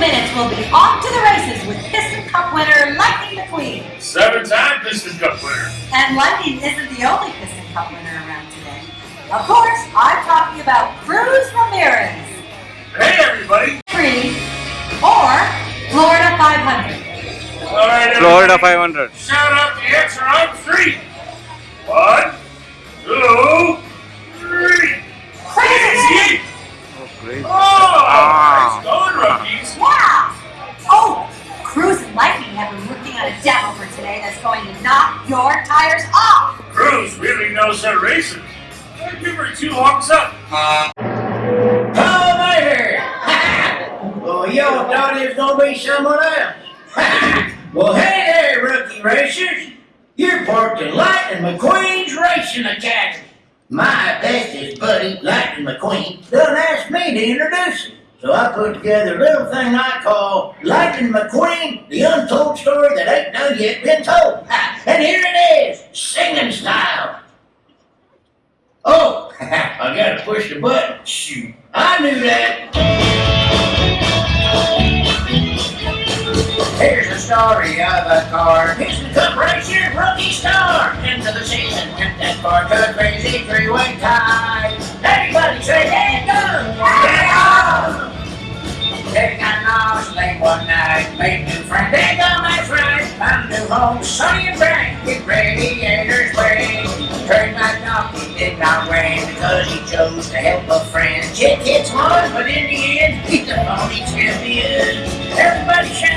minutes, we'll be off to the races with Piston Cup winner Lightning McQueen. Seven-time Piston Cup winner. And Lightning isn't the only Piston Cup winner around today. Of course, I'm talking about Cruz Ramirez. Hey, everybody. Three or Florida 500. All right, Florida 500. Shout out the answer on three. One, two, your tires off. Cruz really knows her racing. I'd give her two honks up. Oh, later! well, y'all thought it was gonna be someone else. well, hey there, rookie racers. You're parked in Lightning McQueen's Racing Academy. My bestest buddy, Lightning McQueen, done asked me to introduce him. So I put together a little thing I call Lightning McQueen, the untold story that ain't done yet been told. And here it is, singing style. Oh, I gotta push the button. Shoot, I knew that. Here's the story of a car. Here's the cup racer, rookie star. Into the season that car to crazy three-way tie. Everybody say, there one night, made new friends. They go, my. Found a new home, sunny and bright. With radiators brave. Heard my donkey did not rain because he chose to help a friend. Chick Hicks one, but in the end, he's the pony champion. Everybody shout,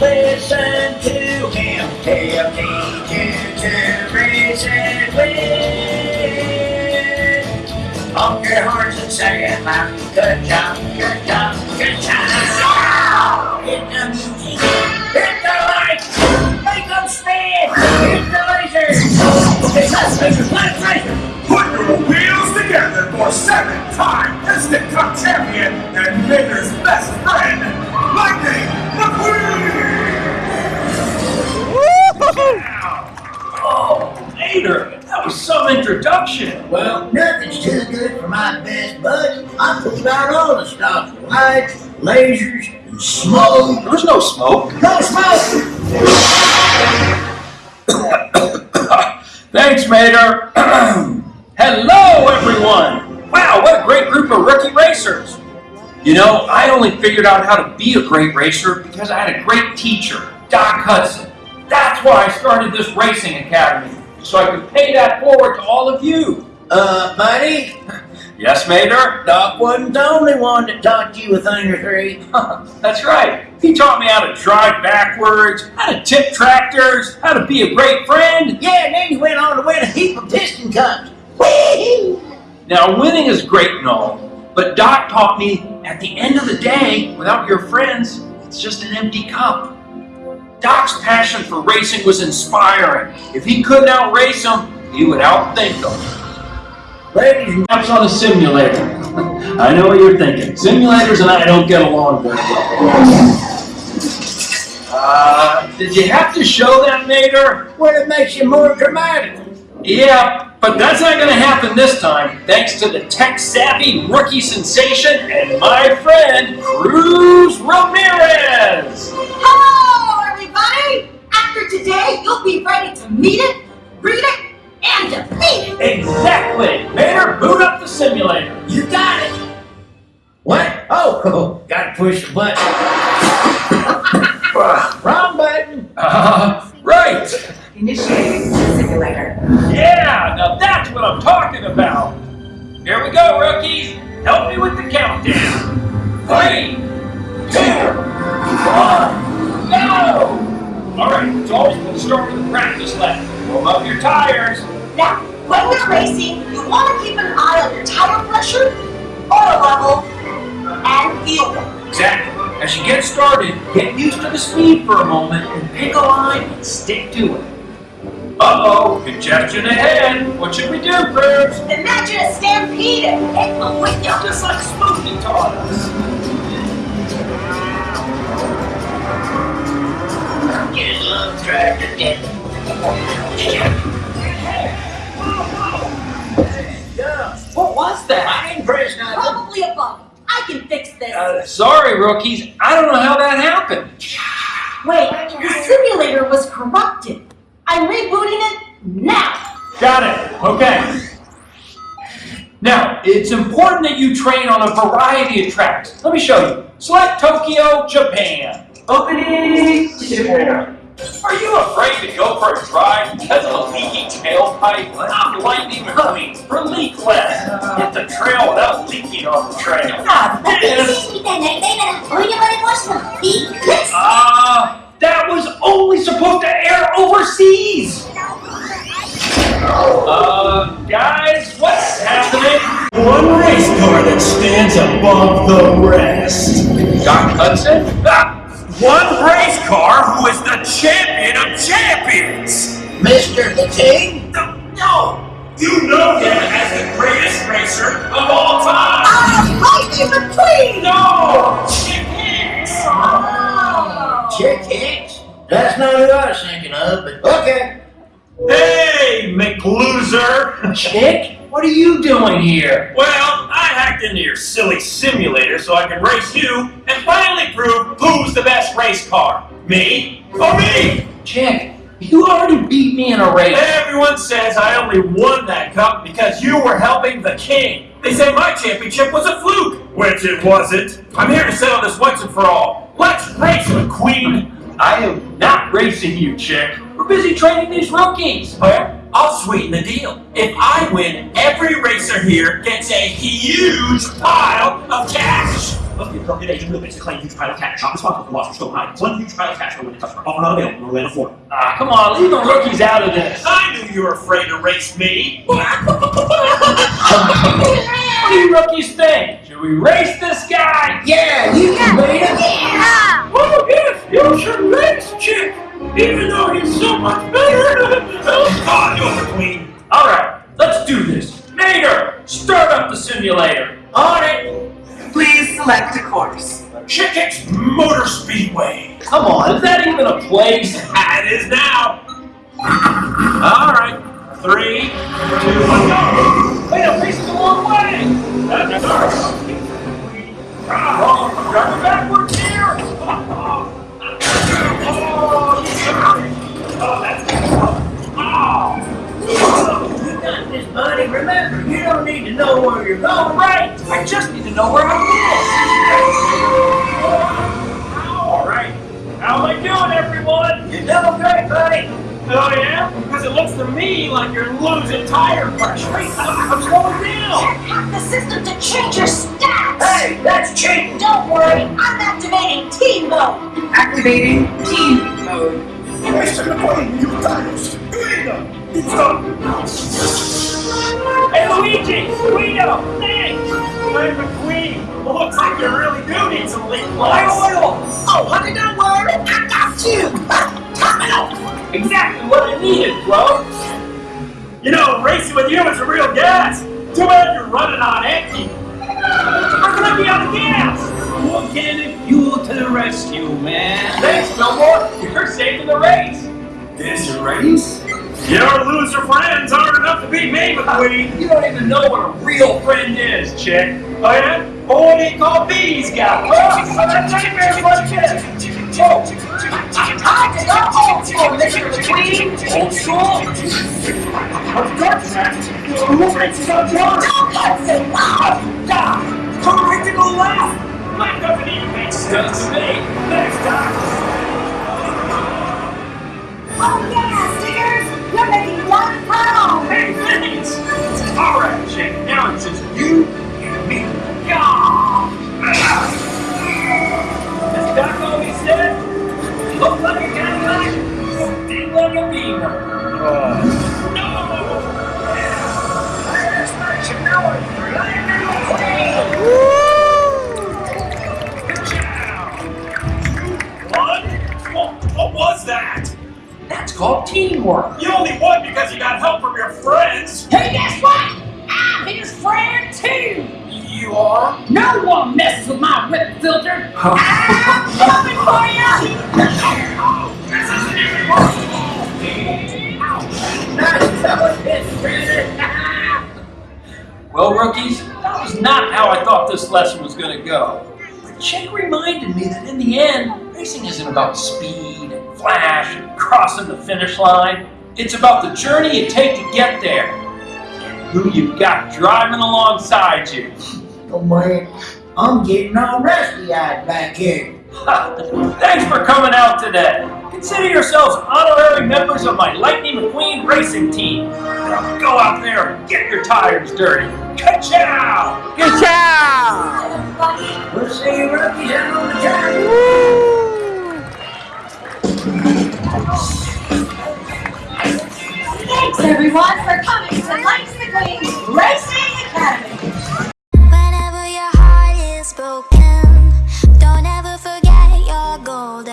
listen to him. Tell me to, to and win. Honk your horns and say it loud. Good job, stops, lights, lasers, and smoke. There's no smoke. No smoke! Thanks, Mater. Hello, everyone. Wow, what a great group of rookie racers. You know, I only figured out how to be a great racer because I had a great teacher, Doc Hudson. That's why I started this racing academy, so I could pay that forward to all of you. Uh, buddy, Yes, Mater? Doc wasn't the only one that taught you a thing or three. That's right. He taught me how to drive backwards, how to tip tractors, how to be a great friend. Yeah, and then you went on to win a heap of piston cups. Whee! Now, winning is great and all, but Doc taught me at the end of the day, without your friends, it's just an empty cup. Doc's passion for racing was inspiring. If he couldn't outrace them, he would outthink them. Ladies and Perhaps on a simulator. I know what you're thinking. Simulators and I don't get along very well. Uh, did you have to show that, Mater? well, it makes you more dramatic. Yeah, but that's not going to happen this time, thanks to the tech-savvy rookie sensation and my friend, Cruz Ramirez! Hello, everybody! After today, you'll be ready to meet it, push the button. Wrong button. Uh, right! Initiating the simulator. Yeah, now that's what I'm talking about! Here we go, rookies! Help me with the countdown! Three, two, one, go! Alright, it's always good to start with a practice lap. Warm up your tires. Now, when you're racing, you want to keep an eye on your tire pressure, oil level, and fuel. Exactly. As you get started, get used to the speed for a moment and pick a line and stick to it. Uh-oh, congestion ahead. What should we do, Cruz? Imagine a stampede and hit the window. Just like Smokey taught us. Get a little tractor, uh, sorry, rookies. I don't know how that happened. Wait, the simulator was corrupted. I'm rebooting it now. Got it. Okay. Now, it's important that you train on a variety of tracks. Let me show you. Select Tokyo, Japan. Opening. Are you afraid to go for a drive because of a leaky tailpipe? Stop lightning mummies for leak less. Hit the trail without leaking on the trail. Ah, uh, that was only supposed to air overseas. Uh, guys, what's happening? One race car that stands above the rest. Doc Hudson? Ah! One race car who is the champion of champions. Mr. the King? No, you know him as the greatest racer of all time. I Ah, Lightning McQueen! No, Chick Hicks. Oh. Chick Hicks? That's not who I was thinking of, but okay. Hey, McLoser. Chick, what are you doing here? Well, Into your silly simulator so I can race you and finally prove who's the best race car. Me or me? Chick, you already beat me in a race. Everyone says I only won that cup because you were helping the king. They say my championship was a fluke, which it wasn't. I'm here to settle this once and for all. Let's race, McQueen. I am not racing you, Chick. We're busy training these rookies. Well, I'll sweeten the deal. If I win, every racer here gets a huge pile of cash. Must be appropriate agent movements to claim huge pile of cash. Not responsible for loss or stolen items. One huge pile of cash for winning customer. Offer not available in Orlando, Florida. Ah, come on, leave the rookies out of this. I knew you were afraid to race me. What do you rookies think? Should we race this guy? All right, three, two, one, go. Wait, I'm facing the wrong way. That's ours. Oh, driving backwards here. Oh, you got. Oh, that's Oh. You got this, buddy. Remember, you don't need to know where you're going. Right, I just need to know where I'm going. All right. How am I doing, everyone? You're doing great, buddy. Oh, yeah? Because it looks to me like you're losing tire pressure. I'm slowing down. Hack the system to change your stats! Hey, that's cheating. Don't worry, I'm activating team mode! Activating team mode. Mr. McQueen, you tires. Guido, stop. Hey, Luigi, Guido, thanks. Hey, McQueen. Looks like you really do need some My plugs. oil. Oh, honey, don't worry, I got you! Exactly what I needed, bro. You know, racing with you is a real gas. Too bad you're running on empty. How can I be out of gas? Organic fuel to the rescue, man. Thanks, Fillmore. You're saving the race. This race? Your loser friends aren't enough to beat me, McQueen. You don't even know what a real friend is, chick. Oh, yeah? Oh, what do you call these guys? Oh, that's nightmares like this. Oh, I just got old school, Mr. McQueen! old school. Of course, man. Who races on yours? Don't get so loud! God! Go left! Mine doesn't even make sense to me. Next time. Well, rookies, that was not how I thought this lesson was going to go. But Chick reminded me that in the end, racing isn't about speed and flash and crossing the finish line. It's about the journey you take to get there and who you've got driving alongside you. Oh man, I'm getting all rusty-eyed back here. Thanks for coming out today. Consider yourselves honorary members of my Lightning McQueen racing team. Now go out there and get your tires dirty. Ka-chow! We'll see you rookies out on the track. Thanks everyone for coming to Lightning McQueen's Racing